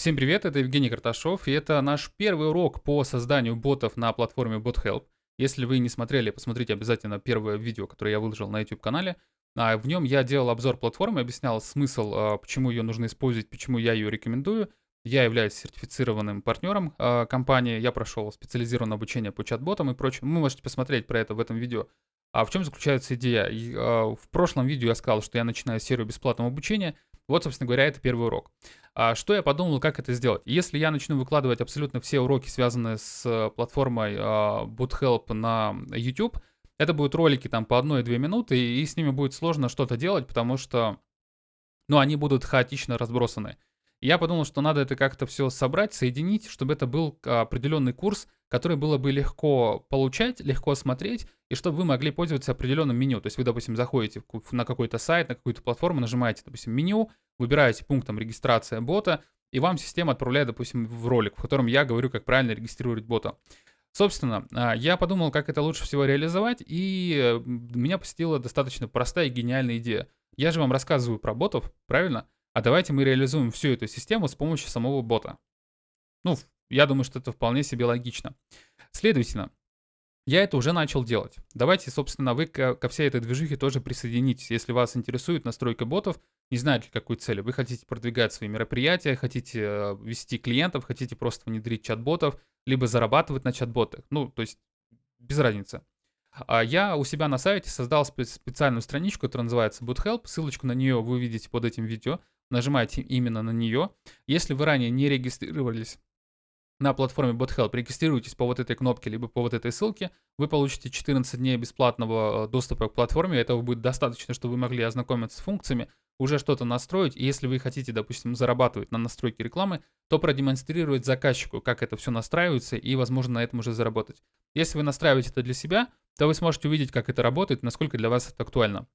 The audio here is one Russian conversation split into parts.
Всем привет, это Евгений Карташов, и это наш первый урок по созданию ботов на платформе BotHelp. Если вы не смотрели, посмотрите обязательно первое видео, которое я выложил на YouTube-канале. А в нем я делал обзор платформы, объяснял смысл, а, почему ее нужно использовать, почему я ее рекомендую. Я являюсь сертифицированным партнером а, компании, я прошел специализированное обучение по чат-ботам и прочему. Вы можете посмотреть про это в этом видео. А в чем заключается идея? А, в прошлом видео я сказал, что я начинаю серию бесплатного обучения – вот, собственно говоря, это первый урок. А что я подумал, как это сделать? Если я начну выкладывать абсолютно все уроки, связанные с платформой а, BootHelp на YouTube, это будут ролики там по 1-2 минуты, и с ними будет сложно что-то делать, потому что, ну, они будут хаотично разбросаны. Я подумал, что надо это как-то все собрать, соединить, чтобы это был определенный курс, который было бы легко получать, легко смотреть, и чтобы вы могли пользоваться определенным меню. То есть вы, допустим, заходите на какой-то сайт, на какую-то платформу, нажимаете, допустим, меню, выбираете пунктом регистрация бота, и вам система отправляет, допустим, в ролик, в котором я говорю, как правильно регистрировать бота. Собственно, а, я подумал, как это лучше всего реализовать, и э, меня посетила достаточно простая и гениальная идея. Я же вам рассказываю про ботов, правильно? А давайте мы реализуем всю эту систему с помощью самого бота. Ну, я думаю, что это вполне себе логично. Следовательно, я это уже начал делать. Давайте, собственно, вы ко, ко всей этой движухе тоже присоединитесь. Если вас интересует настройка ботов, не знаете, какую цель. Вы хотите продвигать свои мероприятия, хотите э, вести клиентов, хотите просто внедрить чат-ботов, либо зарабатывать на чат-ботах. Ну, то есть без разницы. А я у себя на сайте создал специальную страничку, которая называется BootHelp. Ссылочку на нее вы увидите под этим видео. Нажимаете именно на нее. Если вы ранее не регистрировались на платформе BotHelp, регистрируйтесь по вот этой кнопке, либо по вот этой ссылке, вы получите 14 дней бесплатного э, доступа к платформе. Этого будет достаточно, чтобы вы могли ознакомиться с функциями, уже что-то настроить. И если вы хотите, допустим, зарабатывать на настройке рекламы, то продемонстрировать заказчику, как это все настраивается, и, возможно, на этом уже заработать. Если вы настраиваете это для себя, то вы сможете увидеть, как это работает, насколько для вас это актуально.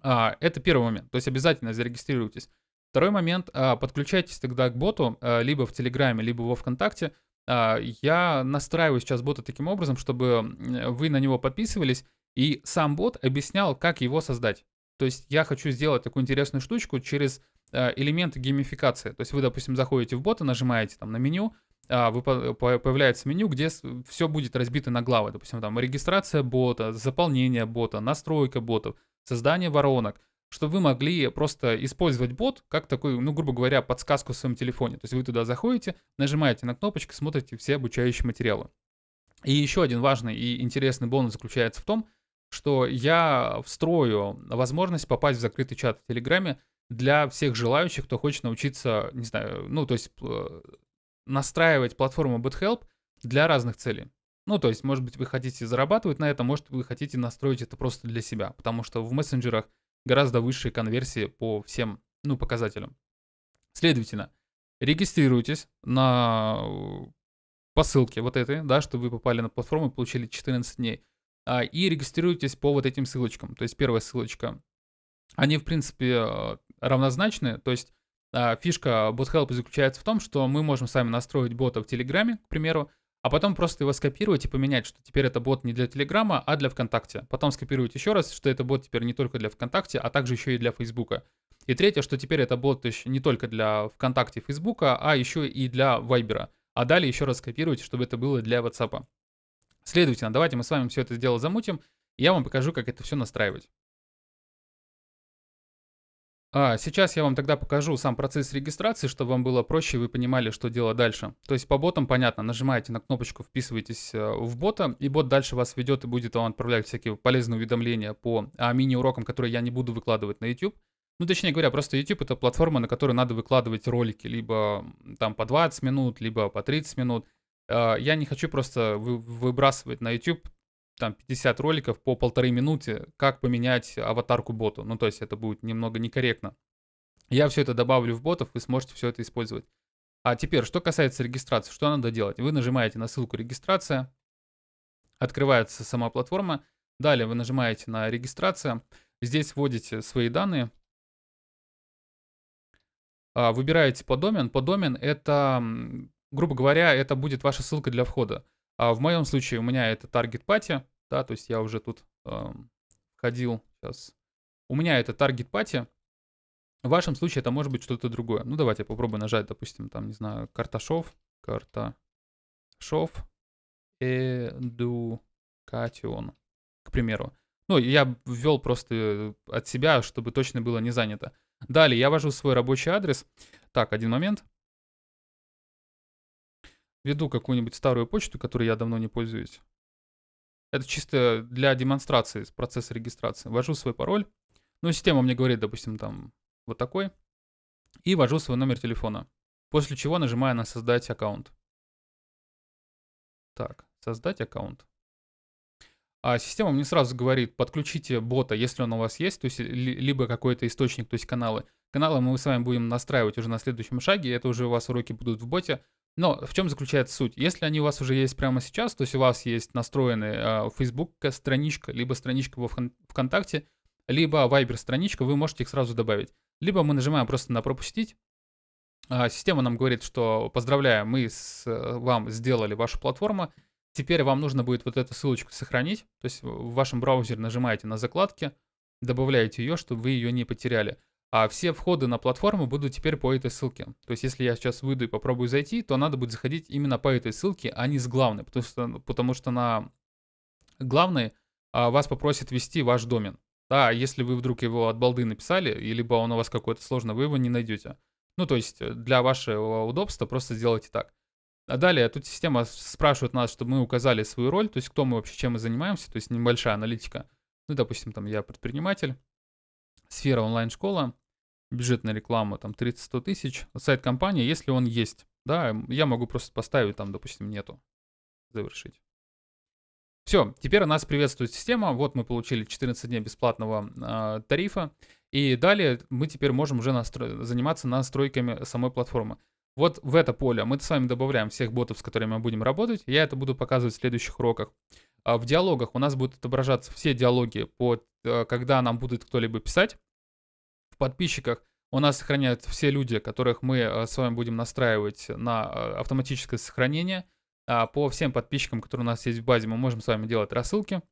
А, это первый момент, то есть обязательно зарегистрируйтесь. Второй момент, а, подключайтесь тогда к боту, а, либо в Телеграме, либо во Вконтакте. Я настраиваю сейчас бота таким образом, чтобы вы на него подписывались, и сам бот объяснял, как его создать. То есть я хочу сделать такую интересную штучку через элементы геймификации. То есть вы, допустим, заходите в бота, нажимаете там на меню, вы, появляется меню, где все будет разбито на главы. Допустим, там регистрация бота, заполнение бота, настройка ботов, создание воронок чтобы вы могли просто использовать бот как такой, ну, грубо говоря, подсказку в своем телефоне. То есть вы туда заходите, нажимаете на кнопочку, смотрите все обучающие материалы. И еще один важный и интересный бонус заключается в том, что я встрою возможность попасть в закрытый чат в Телеграме для всех желающих, кто хочет научиться, не знаю, ну, то есть э, настраивать платформу BotHelp для разных целей. Ну, то есть, может быть, вы хотите зарабатывать на этом, может, вы хотите настроить это просто для себя, потому что в мессенджерах гораздо высшие конверсии по всем ну, показателям. Следовательно, регистрируйтесь на по ссылке вот этой, да, что вы попали на платформу и получили 14 дней. А, и регистрируйтесь по вот этим ссылочкам. То есть первая ссылочка. Они, в принципе, равнозначны. То есть а, фишка BotHelp заключается в том, что мы можем сами настроить бота в Телеграме, к примеру, а потом просто его скопировать и поменять, что теперь это бот не для Телеграма, а для ВКонтакте. Потом скопировать еще раз, что это бот теперь не только для ВКонтакте, а также еще и для Фейсбука. И третье, что теперь это бот еще не только для ВКонтакте и Фейсбука, а еще и для Вайбера. А далее еще раз скопировать, чтобы это было для WhatsApp. Следовательно, давайте мы с вами все это дело замутим, и я вам покажу, как это все настраивать. А, сейчас я вам тогда покажу сам процесс регистрации, чтобы вам было проще, и вы понимали, что делать дальше. То есть по ботам понятно, нажимаете на кнопочку, вписываетесь э, в бота, и бот дальше вас ведет и будет вам отправлять всякие полезные уведомления по а, мини-урокам, которые я не буду выкладывать на YouTube. Ну, точнее говоря, просто YouTube это платформа, на которой надо выкладывать ролики, либо там по 20 минут, либо по 30 минут. А, я не хочу просто выбрасывать на YouTube там 50 роликов по полторы минуты, как поменять аватарку боту. Ну, то есть это будет немного некорректно. Я все это добавлю в ботов, вы сможете все это использовать. А теперь, что касается регистрации, что надо делать? Вы нажимаете на ссылку «Регистрация», открывается сама платформа, далее вы нажимаете на «Регистрация», здесь вводите свои данные, а, выбираете по домен. По домен это, грубо говоря, это будет ваша ссылка для входа. А в моем случае у меня это target party, да, то есть я уже тут э, входил сейчас. У меня это target party. В вашем случае это может быть что-то другое. Ну, давайте я попробую нажать, допустим, там, не знаю, Карташов, Карташов, Education, к примеру. Ну, я ввел просто от себя, чтобы точно было не занято. Далее я ввожу свой рабочий адрес. Так, один момент. Введу какую-нибудь старую почту, которой я давно не пользуюсь. Это чисто для демонстрации процесса регистрации. Ввожу свой пароль. Ну, система мне говорит, допустим, там вот такой. И ввожу свой номер телефона. После чего нажимаю на «Создать аккаунт». Так, «Создать аккаунт». А система мне сразу говорит, подключите бота, если он у вас есть, то есть либо какой-то источник, то есть каналы. Каналы мы с вами будем настраивать уже на следующем шаге, это уже у вас уроки будут в боте. Но в чем заключается суть? Если они у вас уже есть прямо сейчас, то есть у вас есть настроенная Facebook страничка, либо страничка во ВКонтакте, либо Viber страничка, вы можете их сразу добавить. Либо мы нажимаем просто на пропустить. А, система нам говорит, что поздравляем, мы с э, вам сделали вашу платформу, Теперь вам нужно будет вот эту ссылочку сохранить, то есть в вашем браузере нажимаете на закладки, добавляете ее, чтобы вы ее не потеряли. А все входы на платформу будут теперь по этой ссылке. То есть если я сейчас выйду и попробую зайти, то надо будет заходить именно по этой ссылке, а не с главной, потому что, потому что на главной а, вас попросят ввести ваш домен. Да, если вы вдруг его от балды написали, либо он у вас какой-то сложный, вы его не найдете. Ну, то есть для вашего удобства просто сделайте так. А далее тут система спрашивает нас, чтобы мы указали свою роль, то есть кто мы вообще, чем мы занимаемся, то есть небольшая аналитика. Ну, допустим, там я предприниматель, сфера онлайн-школа, бюджетная реклама, там 30-100 тысяч, сайт компании, если он есть, да, я могу просто поставить там, допустим, нету, завершить. Все, теперь нас приветствует система. Вот мы получили 14 дней бесплатного э, тарифа. И далее мы теперь можем уже настро... заниматься настройками самой платформы. Вот в это поле мы с вами добавляем всех ботов, с которыми мы будем работать. Я это буду показывать в следующих уроках. А в диалогах у нас будут отображаться все диалоги, по, э, когда нам будет кто-либо писать. В подписчиках у нас сохраняют все люди, которых мы э, с вами будем настраивать на э, автоматическое сохранение. А по всем подписчикам, которые у нас есть в базе, мы можем с вами делать рассылки.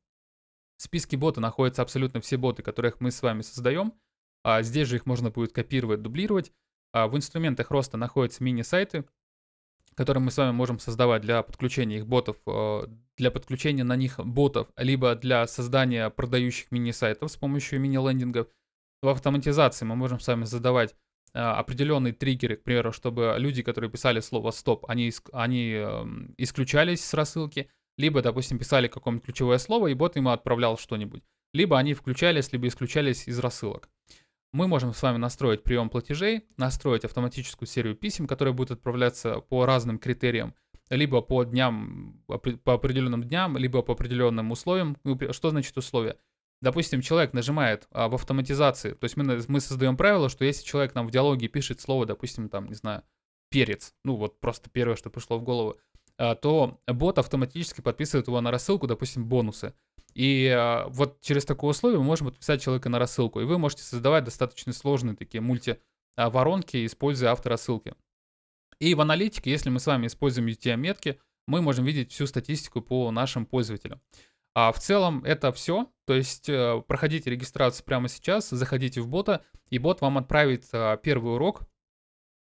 В списке бота находятся абсолютно все боты, которых мы с вами создаем. А здесь же их можно будет копировать, дублировать. А в инструментах роста находятся мини-сайты, которые мы с вами можем создавать для подключения их ботов, э, для подключения на них ботов, либо для создания продающих мини-сайтов с помощью мини-лендингов. В автоматизации мы можем с вами задавать э, определенные триггеры, к примеру, чтобы люди, которые писали слово «стоп», они, они эм, исключались с рассылки, либо, допустим, писали какое-нибудь ключевое слово, и бот ему отправлял что-нибудь. Либо они включались, либо исключались из рассылок мы можем с вами настроить прием платежей, настроить автоматическую серию писем, которые будут отправляться по разным критериям, либо по дням, по определенным дням, либо по определенным условиям. Что значит условия? Допустим, человек нажимает а, в автоматизации, то есть мы, мы создаем правило, что если человек нам в диалоге пишет слово, допустим, там, не знаю, перец, ну вот просто первое, что пришло в голову, а, то бот автоматически подписывает его на рассылку, допустим, бонусы. И а, вот через такое условие мы можем подписать человека на рассылку. И вы можете создавать достаточно сложные такие мульти-воронки, используя авторассылки. И в аналитике, если мы с вами используем UTM-метки, мы можем видеть всю статистику по нашим пользователям. А в целом это все. То есть э, проходите регистрацию прямо сейчас, заходите в бота, и бот вам отправит а, первый урок.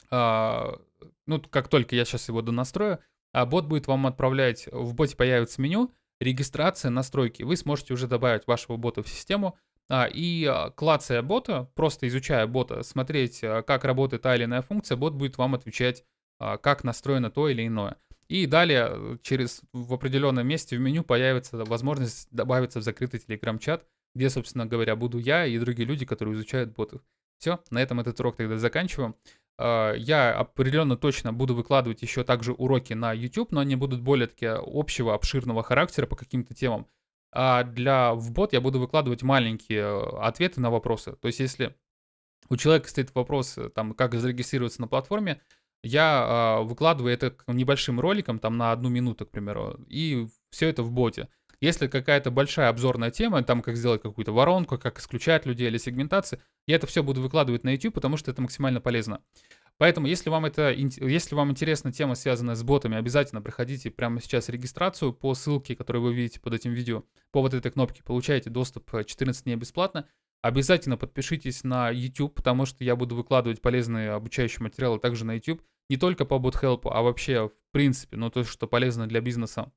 А, ну, как только я сейчас его донастрою, а бот будет вам отправлять, в боте появится меню, регистрация, настройки. Вы сможете уже добавить вашего бота в систему, а, и клацая бота, просто изучая бота, смотреть, как работает та или иная функция, бот будет вам отвечать, как настроено то или иное. И далее э, через в определенном месте в меню появится возможность добавиться в закрытый телеграм-чат, где, собственно говоря, буду я и другие люди, которые изучают ботов. Все, на этом этот урок тогда заканчиваем. А, я определенно точно буду выкладывать еще также уроки на YouTube, но они будут более такие общего, обширного характера по каким-то темам. А для в бот я буду выкладывать маленькие э, ответы на вопросы. То есть если у человека стоит вопрос, э, там, как зарегистрироваться на платформе, я э, выкладываю это небольшим роликом, там на одну минуту, к примеру, и все это в боте. Если какая-то большая обзорная тема, там как сделать какую-то воронку, как исключать людей или сегментации, я это все буду выкладывать на YouTube, потому что это максимально полезно. Поэтому, если вам, это, если вам интересна тема, связанная с ботами, обязательно проходите прямо сейчас регистрацию по ссылке, которую вы видите под этим видео, по вот этой кнопке, получаете доступ 14 дней бесплатно. Обязательно подпишитесь на YouTube, потому что я буду выкладывать полезные обучающие материалы также на YouTube. Не только по BotHelp, а вообще в принципе, ну то, что полезно для бизнеса.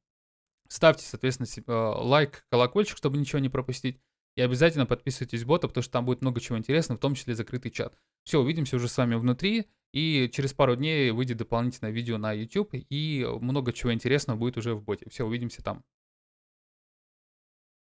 Ставьте, соответственно, э, лайк, колокольчик, чтобы ничего не пропустить. И обязательно подписывайтесь в бота, потому что там будет много чего интересного, в том числе закрытый чат. Все, увидимся уже с вами внутри. И через пару дней выйдет дополнительное видео на YouTube. И много чего интересного будет уже в боте. Все, увидимся там.